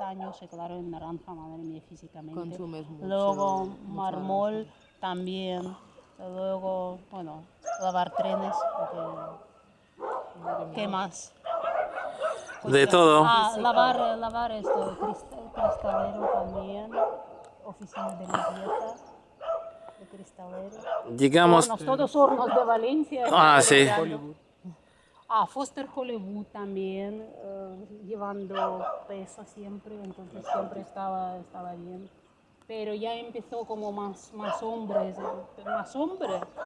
años, se claro, en naranja, madre mía, físicamente. Consumes mucho, Luego mucha mármol también. Luego, bueno, lavar trenes. porque- ¿Qué más? De todo. Ah, lavar, lavar esto, crist- cristalero también. Oficina de limpieza de cristalero. Llegamos. Hornos, todos hornos de Valencia. Ah, sí. Ah, Foster Hollywood también, eh, llevando peso siempre, entonces siempre estaba, estaba bien. Pero ya empezó como más, más hombres, más hombres.